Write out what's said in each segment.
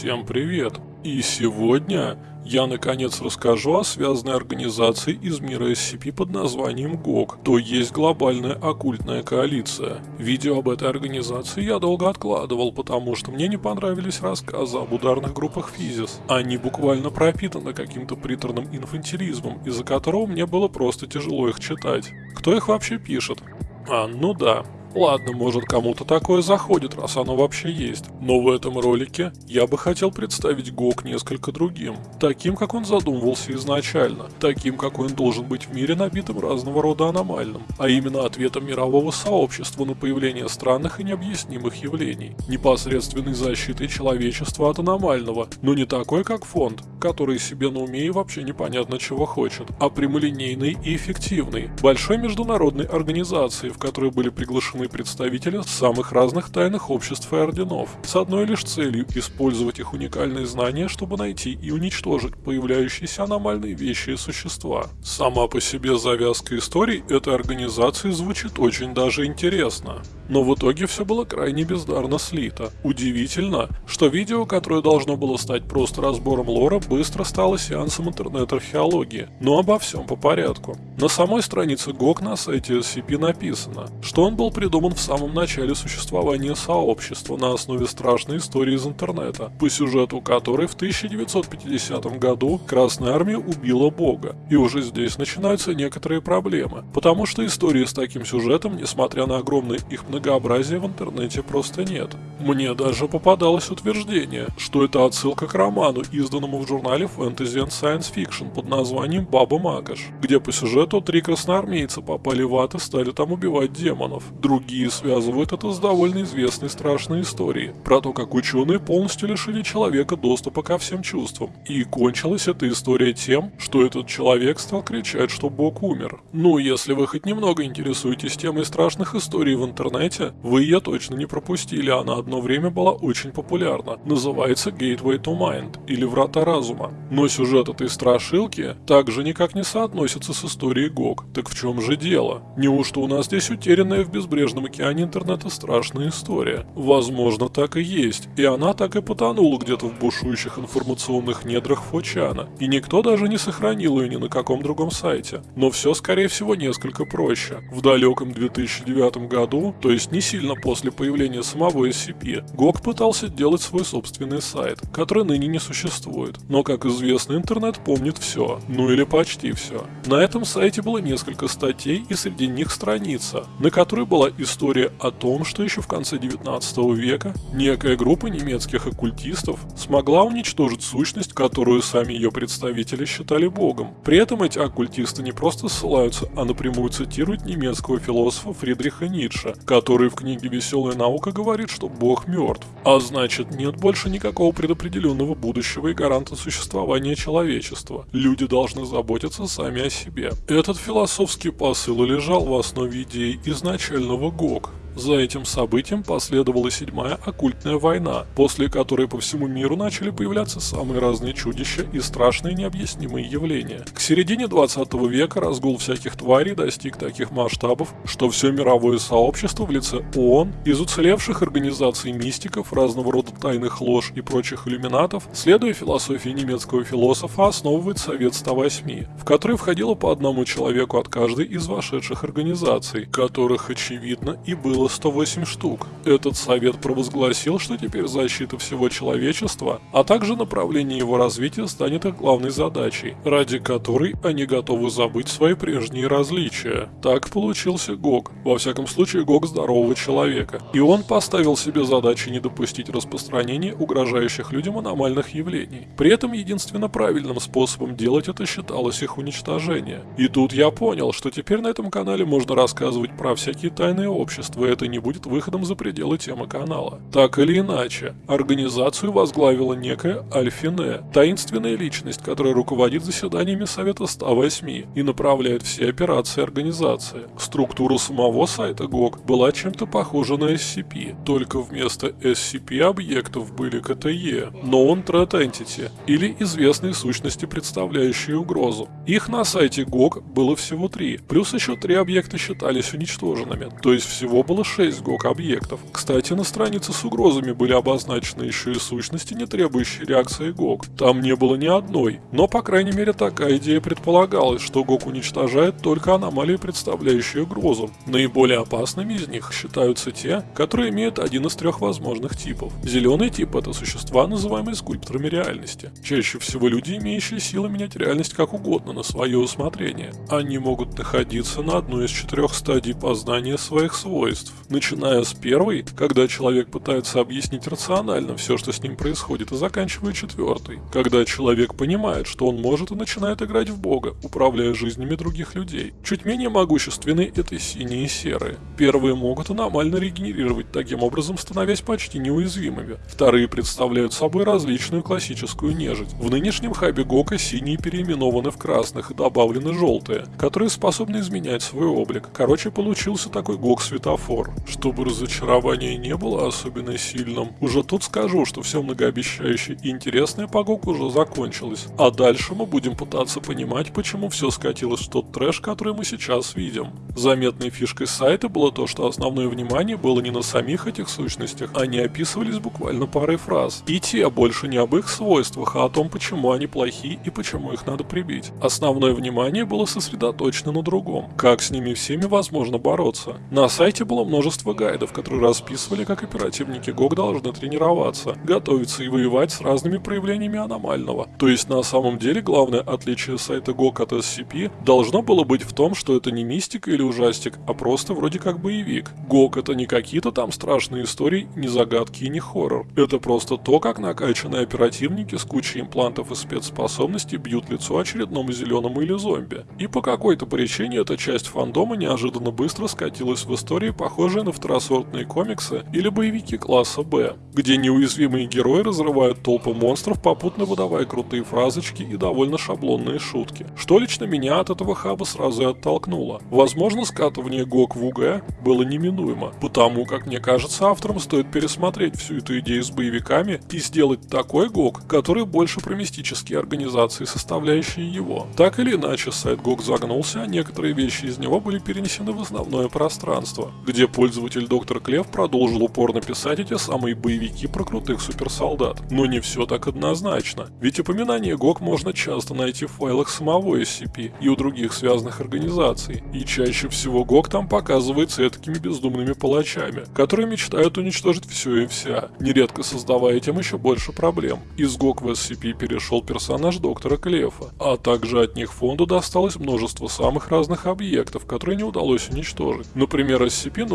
Всем привет! И сегодня я наконец расскажу о связанной организации из мира SCP под названием ГОК, то есть Глобальная оккультная коалиция. Видео об этой организации я долго откладывал, потому что мне не понравились рассказы об ударных группах Физис. Они буквально пропитаны каким-то приторным инфантилизмом, из-за которого мне было просто тяжело их читать. Кто их вообще пишет? А, ну да, Ладно, может кому-то такое заходит, раз оно вообще есть. Но в этом ролике я бы хотел представить ГОК несколько другим. Таким, как он задумывался изначально. Таким, какой он должен быть в мире, набитым разного рода аномальным. А именно ответом мирового сообщества на появление странных и необъяснимых явлений. Непосредственной защитой человечества от аномального. Но не такой, как фонд, который себе на уме и вообще непонятно чего хочет. А прямолинейной и эффективной. Большой международной организации, в которой были приглашены приглашены представители самых разных тайных обществ и орденов, с одной лишь целью – использовать их уникальные знания, чтобы найти и уничтожить появляющиеся аномальные вещи и существа. Сама по себе завязка истории этой организации звучит очень даже интересно. Но в итоге все было крайне бездарно слито. Удивительно, что видео, которое должно было стать просто разбором лора, быстро стало сеансом интернет-археологии. Но обо всем по порядку. На самой странице GOG на сайте SCP написано, что он был придуман в самом начале существования сообщества на основе страшной истории из интернета, по сюжету которой в 1950 году Красная Армия убила Бога. И уже здесь начинаются некоторые проблемы, потому что истории с таким сюжетом, несмотря на огромное их многообразие, в интернете просто нет. Мне даже попадалось утверждение, что это отсылка к роману, изданному в журнале Fantasy and Science Fiction под названием «Баба Макаш», где по сюжету три красноармейца попали в ад и стали там убивать демонов. Другие связывают это с довольно известной страшной историей, про то, как ученые полностью лишили человека доступа ко всем чувствам. И кончилась эта история тем, что этот человек стал кричать, что Бог умер. Ну, если вы хоть немного интересуетесь темой страшных историй в интернете, вы ее точно не пропустили, она одно время была очень популярна. Называется Gateway to Mind, или Врата Разума. Но сюжет этой страшилки также никак не соотносится с историей ГОГ. Так в чем же дело? Неужто у нас здесь утерянная в безбрежном океане интернета страшная история? Возможно, так и есть, и она так и потонула где-то в бушующих информационных недрах Фочана, и никто даже не сохранил ее ни на каком другом сайте. Но все, скорее всего, несколько проще. В далеком 2009 году, то есть не сильно после появления самого SCP, GOG пытался делать свой собственный сайт, который ныне не существует. Но, как известно, интернет помнит все, ну или почти все. На этом сайте было несколько статей и среди них страница, на которой была история о том, что еще в конце 19 века некая группа немецких оккультистов смогла уничтожить сущность, которую сами ее представители считали богом. При этом эти оккультисты не просто ссылаются, а напрямую цитируют немецкого философа Фридриха Ницше, который в книге «Веселая наука» говорит, что Бог мертв. А значит, нет больше никакого предопределенного будущего и гаранта существования человечества. Люди должны заботиться сами о себе. Этот философский посыл лежал в основе идей изначального ГОК, за этим событием последовала седьмая оккультная война, после которой по всему миру начали появляться самые разные чудища и страшные необъяснимые явления. К середине 20 века разгул всяких тварей достиг таких масштабов, что все мировое сообщество в лице ООН, из уцелевших организаций мистиков, разного рода тайных лож и прочих иллюминатов, следуя философии немецкого философа, основывает Совет 108, в который входило по одному человеку от каждой из вошедших организаций, которых, очевидно, и было 108 штук. Этот совет провозгласил, что теперь защита всего человечества, а также направление его развития станет их главной задачей, ради которой они готовы забыть свои прежние различия. Так получился Гог, во всяком случае Гог здорового человека, и он поставил себе задачи не допустить распространения угрожающих людям аномальных явлений. При этом единственно правильным способом делать это считалось их уничтожение. И тут я понял, что теперь на этом канале можно рассказывать про всякие тайные общества, это не будет выходом за пределы темы канала. Так или иначе, организацию возглавила некая Альфине, таинственная личность, которая руководит заседаниями Совета 108 и направляет все операции организации. Структура самого сайта GOG была чем-то похожа на SCP, только вместо SCP-объектов были КТЕ, Known Threat Entity, или известные сущности, представляющие угрозу. Их на сайте GOG было всего три, плюс еще три объекта считались уничтоженными, то есть всего было было 6 GOG-объектов. Кстати, на странице с угрозами были обозначены еще и сущности, не требующие реакции GOG. Там не было ни одной, но по крайней мере такая идея предполагалась, что GOG уничтожает только аномалии, представляющие угрозу. Наиболее опасными из них считаются те, которые имеют один из трех возможных типов. Зеленый тип это существа, называемые скульпторами реальности. Чаще всего люди, имеющие силы менять реальность как угодно на свое усмотрение. Они могут находиться на одной из четырех стадий познания своих свойств. Начиная с первой, когда человек пытается объяснить рационально все, что с ним происходит, и заканчивая четвертой, когда человек понимает, что он может и начинает играть в бога, управляя жизнями других людей. Чуть менее могущественны это синие и серые. Первые могут аномально регенерировать, таким образом становясь почти неуязвимыми. Вторые представляют собой различную классическую нежить. В нынешнем хабе Гока синие переименованы в красных и добавлены желтые, которые способны изменять свой облик. Короче, получился такой Гок-светофор. Чтобы разочарование не было особенно сильным, уже тут скажу, что все многообещающее и интересное по Гоку уже закончилось. А дальше мы будем пытаться понимать, почему все скатилось в тот трэш, который мы сейчас видим. Заметной фишкой сайта было то, что основное внимание было не на самих этих сущностях, они описывались буквально парой фраз. И те больше не об их свойствах, а о том, почему они плохие и почему их надо прибить. Основное внимание было сосредоточено на другом. Как с ними всеми возможно бороться. На сайте было множество гайдов, которые расписывали, как оперативники ГОК должны тренироваться, готовиться и воевать с разными проявлениями аномального. То есть на самом деле главное отличие сайта ГОК от SCP должно было быть в том, что это не мистика или ужастик, а просто вроде как боевик. ГОК это не какие-то там страшные истории, не загадки и не хоррор. Это просто то, как накачанные оперативники с кучей имплантов и спецспособностей бьют лицо очередному зеленому или зомби. И по какой-то причине эта часть фандома неожиданно быстро скатилась в истории, похожие на второсортные комиксы или боевики класса Б, где неуязвимые герои разрывают толпы монстров, попутно выдавая крутые фразочки и довольно шаблонные шутки. Что лично меня от этого хаба сразу и оттолкнуло. Возможно, скатывание ГОК в УГ было неминуемо, потому как мне кажется, авторам стоит пересмотреть всю эту идею с боевиками и сделать такой ГОК, который больше про мистические организации, составляющие его. Так или иначе, сайт ГОК загнулся, а некоторые вещи из него были перенесены в основное пространство, где пользователь Доктор Клев продолжил упорно писать эти самые боевики про крутых суперсолдат. Но не все так однозначно, ведь упоминание ГОК можно часто найти в файлах самого SCP и у других связанных организаций, и чаще всего ГОК там показывается такими бездумными палачами, которые мечтают уничтожить все и вся, нередко создавая этим еще больше проблем. Из ГОК в SCP перешел персонаж Доктора Клефа, а также от них фонду досталось множество самых разных объектов, которые не удалось уничтожить. Например,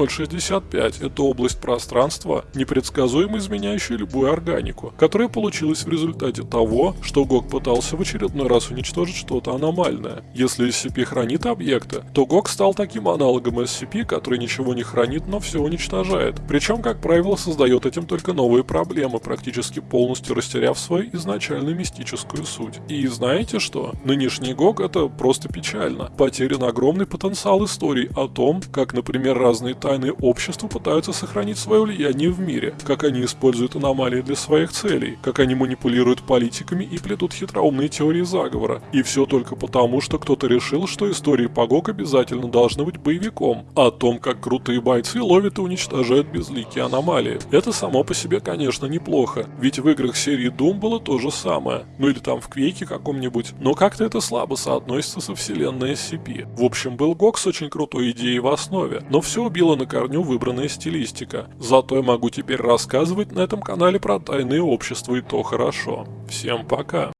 SCP-065 – это область пространства, непредсказуемо изменяющая любую органику, которая получилась в результате того, что ГОК пытался в очередной раз уничтожить что-то аномальное. Если SCP хранит объекты, то ГОК стал таким аналогом SCP, который ничего не хранит, но все уничтожает. Причем, как правило, создает этим только новые проблемы, практически полностью растеряв свою изначальную мистическую суть. И знаете что? Нынешний ГОК это просто печально. Потерян огромный потенциал историй о том, как, например, разные тайные общества пытаются сохранить свое влияние в мире, как они используют аномалии для своих целей, как они манипулируют политиками и плетут хитроумные теории заговора. И все только потому, что кто-то решил, что истории по ГОК обязательно должны быть боевиком, о том, как крутые бойцы ловят и уничтожают безликие аномалии. Это само по себе, конечно, неплохо, ведь в играх серии Doom было то же самое, ну или там в Квейке каком-нибудь, но как-то это слабо соотносится со вселенной SCP. В общем, был ГОК с очень крутой идеей в основе, но все убило на корню выбранная стилистика. Зато я могу теперь рассказывать на этом канале про тайные общества и то хорошо. Всем пока!